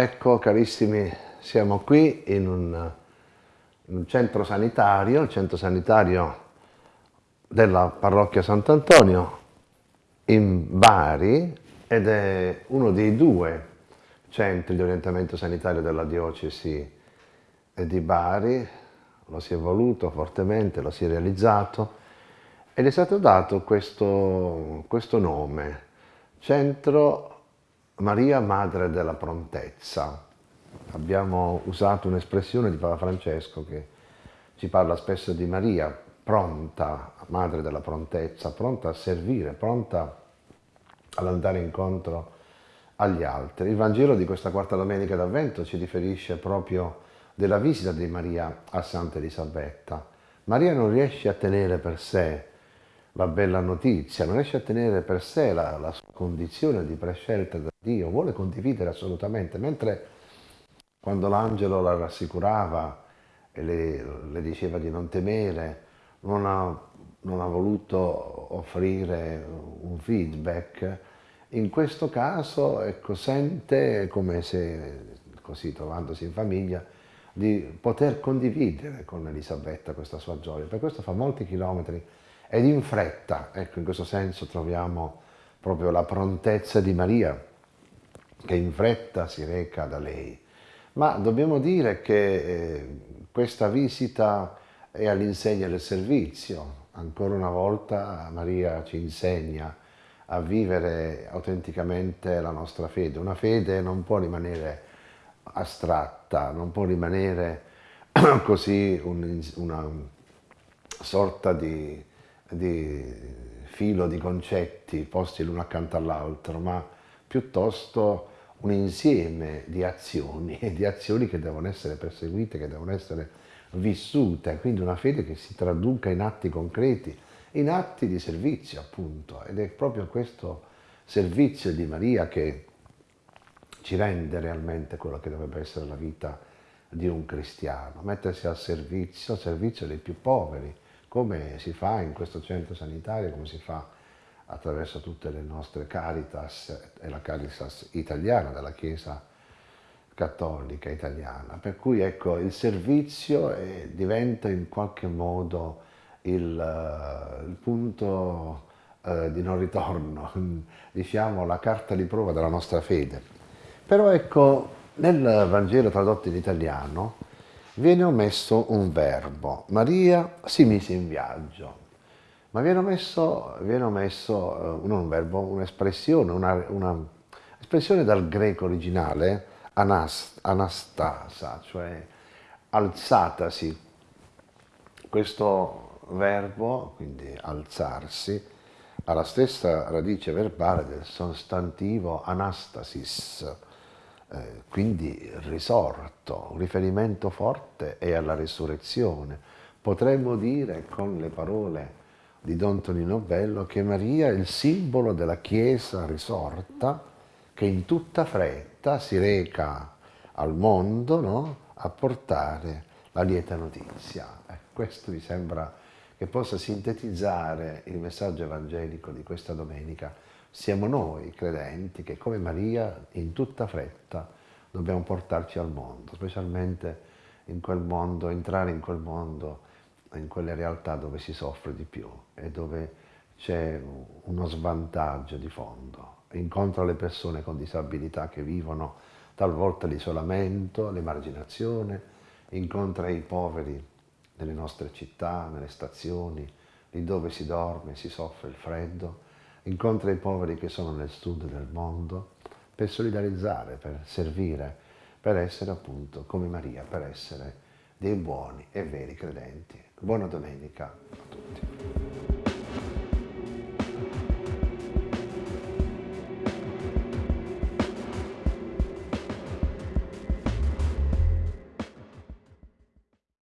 Ecco carissimi, siamo qui in un, in un, centro sanitario, il centro sanitario della parrocchia Sant'Antonio in Bari ed è uno dei due centri di orientamento sanitario della diocesi di Bari, lo si è voluto fortemente, lo si è realizzato ed è stato dato questo, questo nome, Centro Maria Madre della Prontezza. Abbiamo usato un'espressione di Papa Francesco che ci parla spesso di Maria, pronta, Madre della Prontezza, pronta a servire, pronta ad andare incontro agli altri. Il Vangelo di questa quarta domenica d'Avvento ci riferisce proprio della visita di Maria a Santa Elisabetta. Maria non riesce a tenere per sé la bella notizia, non riesce a tenere per sé la, la sua condizione di prescelta da Dio, vuole condividere assolutamente, mentre quando l'angelo la rassicurava e le, le, diceva di non temere, non ha, non ha voluto offrire un feedback, in questo caso ecco, sente come se, così trovandosi in famiglia, di poter condividere con Elisabetta questa sua gioia. Per questo fa molti chilometri ed in fretta, ecco in questo senso troviamo proprio la prontezza di Maria che in fretta si reca da lei. Ma dobbiamo dire che eh, questa visita è all'insegna del servizio, ancora una volta Maria ci insegna a vivere autenticamente la nostra fede. Una fede non può rimanere astratta, non può rimanere così un, una sorta di di filo di concetti posti l'uno accanto all'altro, ma piuttosto un insieme di azioni, di azioni che devono essere perseguite, che devono essere vissute, quindi una fede che si traduca in atti concreti, in atti di servizio appunto, ed è proprio questo servizio di Maria che ci rende realmente quello che dovrebbe essere la vita di un cristiano, mettersi al servizio, servizio dei più poveri, come si fa in questo centro sanitario, come si fa attraverso tutte le nostre Caritas e la Caritas italiana della Chiesa cattolica italiana. Per cui ecco, il servizio eh, diventa in qualche modo il, uh, il punto uh, di non ritorno, diciamo la carta di prova della nostra fede. Però ecco, nel Vangelo tradotto in italiano viene omesso un verbo. Maria si mise in viaggio, ma viene omesso, viene omesso non un verbo, un'espressione, una, una espressione dal greco originale, anast, anastasa, cioè alzatasi. Questo verbo, quindi alzarsi, ha la stessa radice verbale del sostantivo anastasis, eh, quindi risorto, un riferimento forte è alla risurrezione. Potremmo dire con le parole di Don Tonino Bello che Maria è il simbolo della Chiesa risorta che in tutta fretta si reca al mondo no? a portare la lieta notizia. Eh, questo mi sembra che possa sintetizzare il messaggio evangelico di questa domenica siamo noi credenti che come Maria in tutta fretta dobbiamo portarci al mondo, specialmente in quel mondo, entrare in quel mondo, in quelle realtà dove si soffre di più e dove c'è uno svantaggio di fondo. Incontro le persone con disabilità che vivono talvolta l'isolamento, l'emarginazione, incontra i poveri nelle nostre città, nelle stazioni, lì dove si dorme, si soffre il freddo, incontra i poveri che sono nel sud del mondo per solidarizzare, per servire, per essere appunto come Maria, per essere dei buoni e veri credenti. Buona domenica a tutti.